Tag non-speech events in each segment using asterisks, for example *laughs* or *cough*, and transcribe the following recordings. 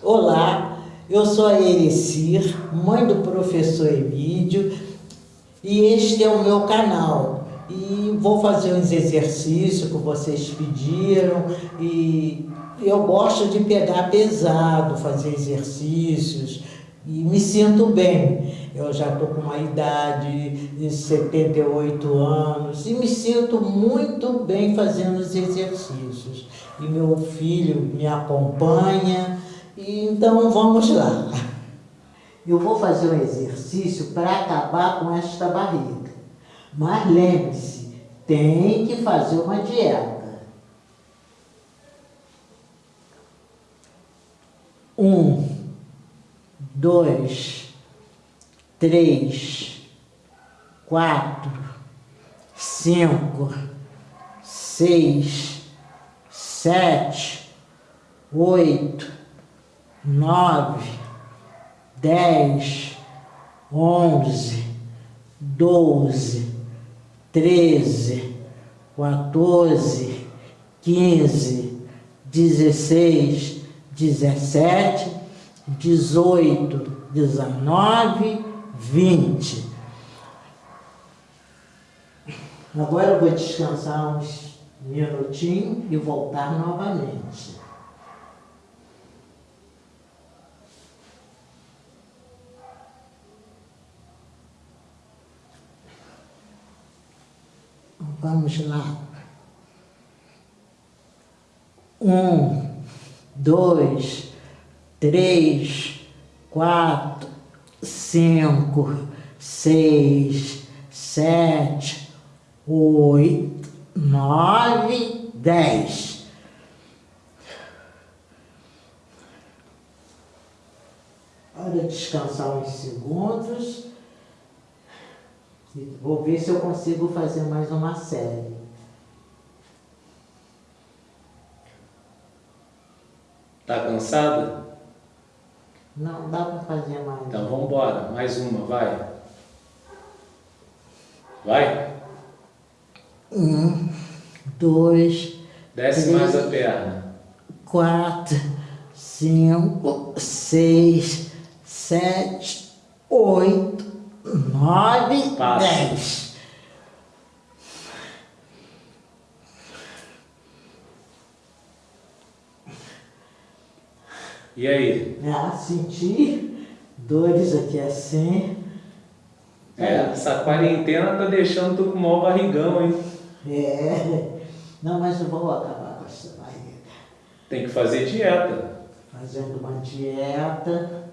Olá, eu sou a Erecir, mãe do professor Emílio, e este é o meu canal. E vou fazer uns exercícios que vocês pediram e eu gosto de pegar pesado, fazer exercícios e me sinto bem. Eu já estou com uma idade de 78 anos e me sinto muito bem fazendo os exercícios. E meu filho me acompanha, então vamos lá. Eu vou fazer um exercício para acabar com esta barriga. Mas lembre-se, tem que fazer uma dieta. Um, dois, três, quatro, cinco, seis, sete, oito, nove, dez, onze, doze, treze, quatorze, quinze, dezesseis, dezessete, dezoito, dezenove, vinte. Agora vou descansar uns minutinhos e voltar novamente. Vamos lá. Um, dois, três, quatro, cinco, seis, sete, oito, nove, dez. Hora de descansar uns segundos. Vou ver se eu consigo fazer mais uma série. Tá cansada? Não, dá para fazer mais. Então vamos embora, mais uma, vai. Vai? Um, dois, Desce três, mais a perna. quatro, cinco, seis, sete, oito, nove, Passa. dez. E aí? Ah, senti dores aqui assim. É, essa quarentena tá deixando tu com o maior barrigão, hein? É. Não, mas eu vou acabar com essa barriga. Tem que fazer dieta. Fazendo uma dieta.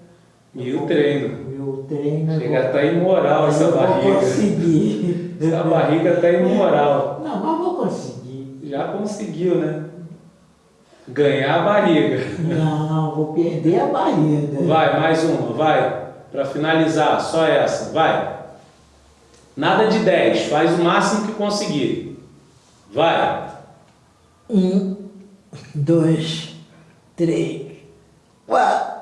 E o treino. E o treino. eu Chega vou- tá imoral essa eu vou barriga. conseguir. *laughs* Essa barriga tá imoral. Não, mas vou conseguir. Já conseguiu, né? Ganhar a barriga. Não, vou perder a barriga. Vai, mais uma, vai. Pra finalizar, só essa, vai. Nada de 10, faz o máximo que conseguir. Vai. Um, dois, três, quatro,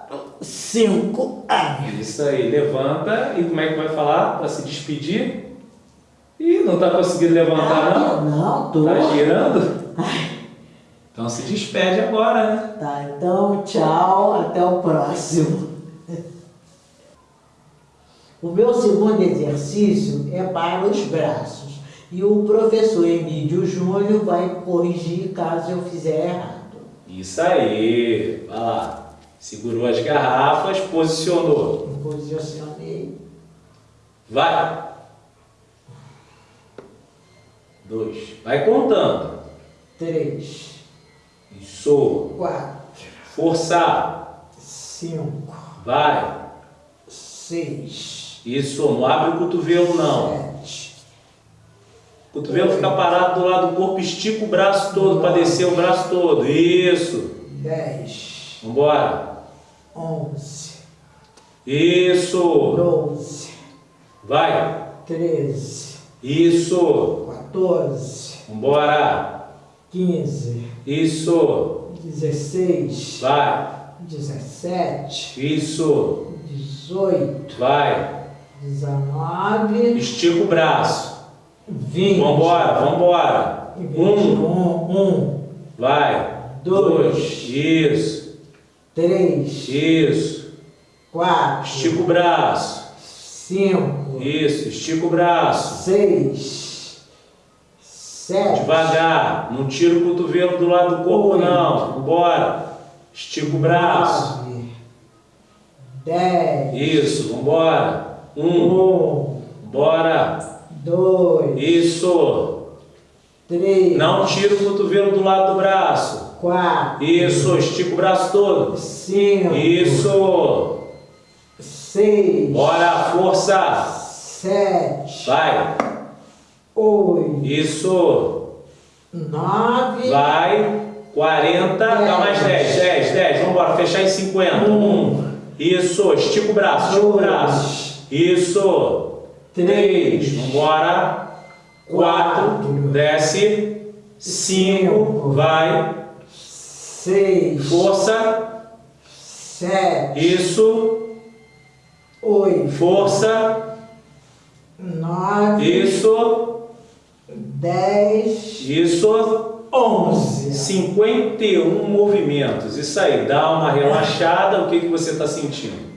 cinco. Ai. Isso aí, levanta e como é que vai falar para se despedir? Ih, não tá conseguindo levantar não? Ah, não, tô. Tá girando? Então se despede agora, né? Tá, então tchau, até o próximo. O meu segundo exercício é para os braços. E o professor Emílio Júnior vai corrigir caso eu fizer errado. Isso aí, vai lá. Segurou as garrafas, posicionou. Posicionei. Vai. Dois. Vai contando. Três, Isso. quatro, Forçar. cinco, Vai. seis, Isso. Não abre o cotovelo não. sete, O cotovelo fica parado do lado do corpo, estica o braço todo para descer o braço todo. Isso. dez, Vambora. Onze, Isso. doze, Vai. treze, Isso. 14, Vambora. 15, Isso. 16, Vai. 17, Isso. 18, Vai. 19, Estica o braço. 20, Vambora, vambora. 21, Um. 1, Vai. Dois. Dois. Isso. Três, Isso. quatro, Estica o braço. cinco, Isso. Estica o braço. seis, sete, Devagar. Não tira o cotovelo do lado do corpo, não. Bora. Estica o braço. nove, dez, Isso. Vambora. Um. um, Bora. dois, Isso. três, Não tira o cotovelo do lado do braço. Quatro, Isso. Estica o braço todo. cinco, Isso. seis, Bora. Força. sete, Vai. oito, Isso. nove, Vai. 40. Dá mais 10. 10. 10. Vamos embora. Fechar em 50. Um. Isso. Estica o braço. Estica o braço. Isso. Três. 3. Vambora. 4. Quatro. Desce. 5. Cinco. Vai. Seis, Força. sete, Isso. oito, Força. nove, Isso. dez, Isso. onze. 51 movimentos. Isso aí. Dá uma relaxada. O que, que você está sentindo?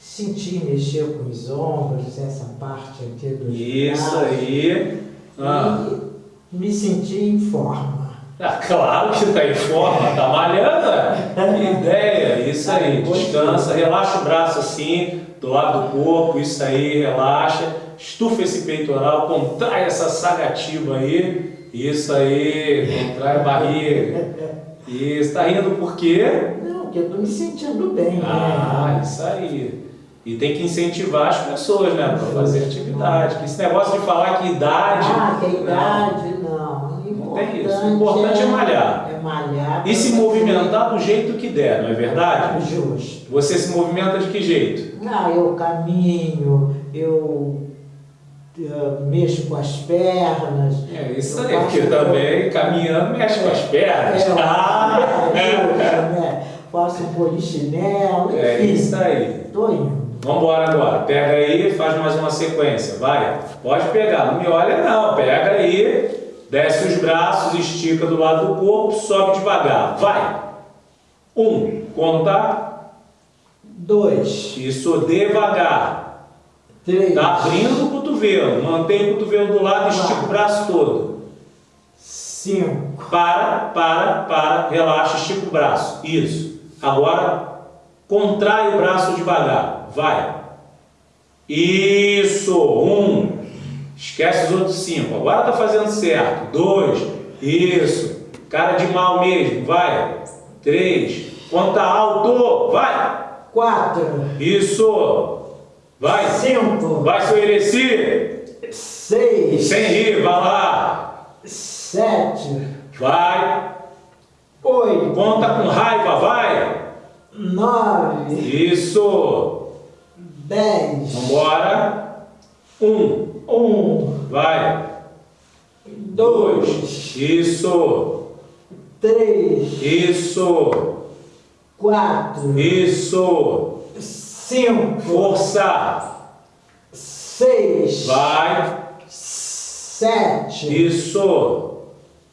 Senti mexer com os ombros, essa parte aqui do Isso aí. Ah. E me senti em forma. Ah, claro que está em forma, tá malhando. é? Que ideia, isso aí. Descansa, relaxa o braço assim, do lado do corpo, isso aí, relaxa. Estufa esse peitoral, contrai essa sagativa aí. Isso aí, contrai a barriga. Isso, tá rindo por quê? Não, porque eu tô me sentindo bem, Ah, né? isso aí. E tem que incentivar as pessoas, né, para fazer atividade. Esse negócio de falar que idade. Ah, que não. idade, não. Não tem isso. O importante é malhar. É malhar. E se movimentar do jeito que der, não é verdade? Justo. Você se movimenta de que jeito? Ah, eu caminho, eu, eh, mexo com as pernas. É isso eu aí, porque também caminhando mexe com as pernas. É, Ah! é, justo, né? Faço um polichinelo, enfim. É isso aí. Tô indo. Vamos embora agora. Pega aí e faz mais uma sequência. Vai. Pode pegar. Não me olha não. Pega aí. Desce os braços, estica do lado do corpo, sobe devagar. Vai. Um. Conta. Dois, Isso devagar. três, Tá abrindo o cotovelo. Mantém o cotovelo do lado e estica o braço todo. cinco, Para, para, para, relaxa, estica o braço. Isso. Agora, contrai o braço devagar. Vai. Isso. Um. Esquece os outros cinco. Agora tá fazendo certo. Dois. Isso. Cara de mal mesmo. Vai. Três. Conta alto. Vai. quatro, Isso. Vai. cinco, Vai, seu Ereci. seis, Sem rir, vai lá. sete, Vai. oito, Conta com raiva, vai. nove, Isso. dez, Vambora. Um. um, Vai. dois, Isso. três, Isso. quatro, Isso. cinco, Força. seis, Vai. sete, Isso.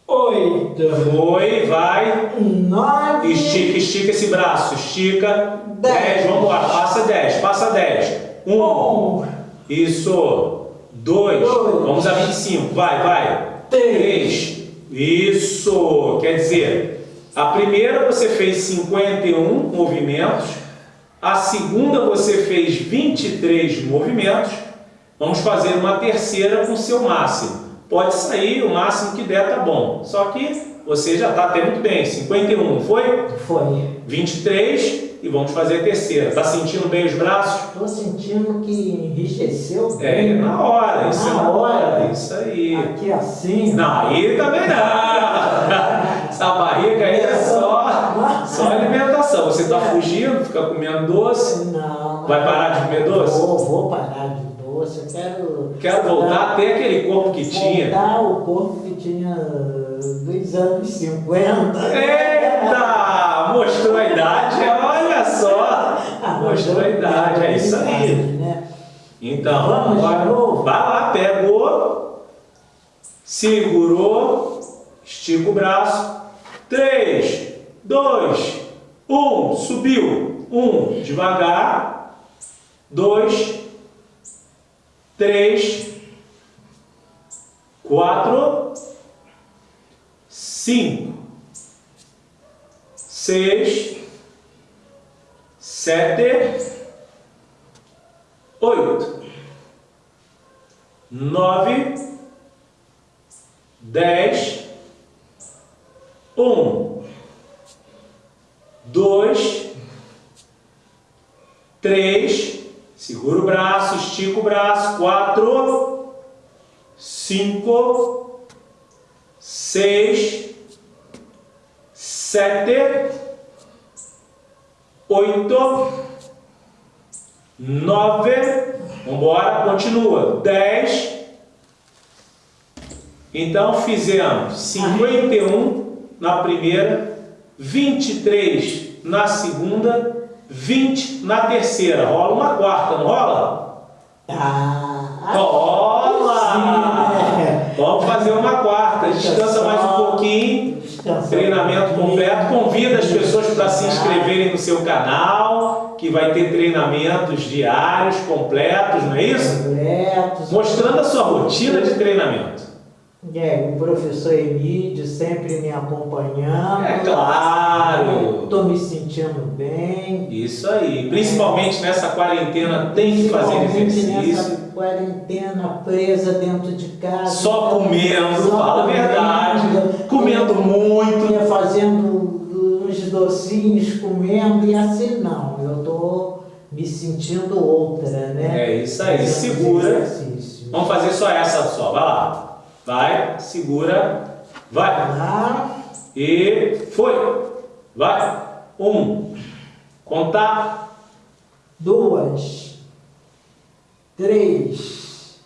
oito, Foi, vai. nove, Estica, estica esse braço. Estica. Dez. Dez. Vambora. Passa dez. Passa dez. Um. um, Isso. Dois. Dois. Vamos a 25. Vai, vai. três. Isso. Quer dizer, a primeira você fez 51 movimentos. A segunda você fez 23 movimentos. Vamos fazer uma terceira com seu máximo. Pode sair, o máximo que der tá bom. Só que você já está até muito bem. 51, não foi? foi. 23 e vamos fazer a terceira. Tá sentindo bem os braços? Estou sentindo que enriqueceu É, bem. na hora. Isso é Na na hora. Isso aí. Aqui assim. Não, aí também não. *laughs* Essa barriga aí é só, só alimentação. Você está fugindo, fica comendo doce. Não. Vai parar de comer doce? Vou, vou parar de quero. Quero voltar a ter aquele corpo que tinha. Voltar o corpo que tinha dos anos 50. Eita! Mostrou a idade, olha só. Ah, Mostrou a idade, é isso aí. Né? Então, Vamos de agora, novo? vai lá, pegou, segurou, estica o braço. 3, 2, Um, subiu. Um, devagar. Dois, três, quatro, cinco, seis, sete, oito, nove, dez, um, dois, três, segura o braço, estica o braço, quatro, cinco, seis, sete, oito, nove, vambora, continua, dez. Então fizemos 51 na primeira, 23 na segunda, 20 na terceira. Rola uma quarta, não rola? Ah, Rola! né? Vamos fazer uma quarta. Descansa mais um pouquinho. Treinamento completo. Convida as pessoas para se inscreverem no seu canal, que vai ter treinamentos diários, completos, não é isso? Completos. Mostrando a sua rotina de treinamento. É, o professor Emílio sempre me acompanhando. É claro! Estou me sentindo bem. Isso aí. Principalmente nessa quarentena tem que fazer exercício. nessa quarentena presa dentro de casa. Só comendo, Só fala a verdade. Comendo muito. Ia fazendo uns docinhos, comendo, e assim não. Eu tô me sentindo outra, né? É isso aí. Segura. Vamos fazer só essa só. Vai lá. Vai, segura. Vai. Lá, E foi. Vai. Um. Contar. duas, três,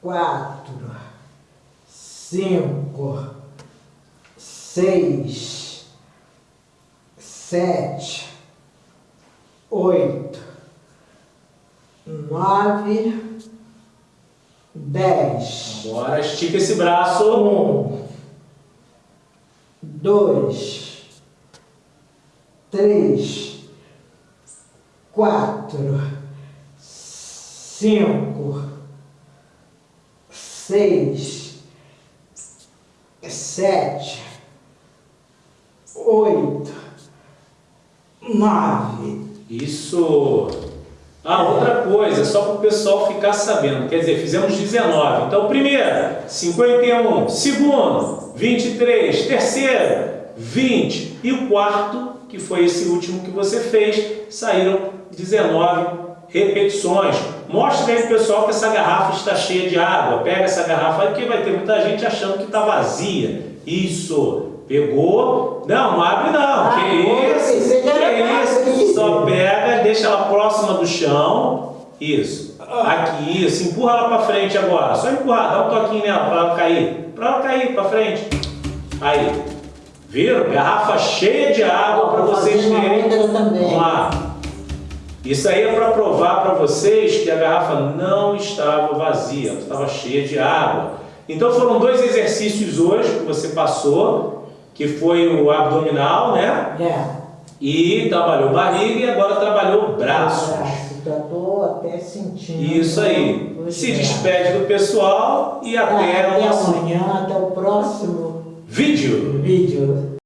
quatro, cinco, seis, sete, oito, nove, dez. Bora, estica esse braço. Um, dois, três, quatro, cinco, seis, sete, oito, nove. Isso. Ah, outra coisa, só para o pessoal ficar sabendo. Quer dizer, fizemos 19. Então, primeira, 51. Segundo, 23. Terceiro, 20. E o quarto, que foi esse último que você fez, saíram 19 repetições. Mostra aí pessoal que essa garrafa está cheia de água. Pega essa garrafa aí, porque vai ter muita gente achando que está vazia. Isso. Pegou? Não, não abre não. Ah, que isso? que Que isso? Só pega, deixa ela próxima do chão. Isso. Aqui, isso. Empurra ela para frente agora. Só empurrar, dá um toquinho nela para ela cair. Para ela cair para frente. Aí. Viram? Garrafa cheia de água para vocês terem. Vamos lá. Isso aí é para provar para vocês que a garrafa não estava vazia, estava cheia de água. Então foram dois exercícios hoje que você passou, que foi o abdominal, né? É. E trabalhou barriga e agora trabalhou braços. Braço, tô até sentindo. Isso aí. Se despede do pessoal e até Até o nosso amanhã, até o próximo vídeo. vídeo.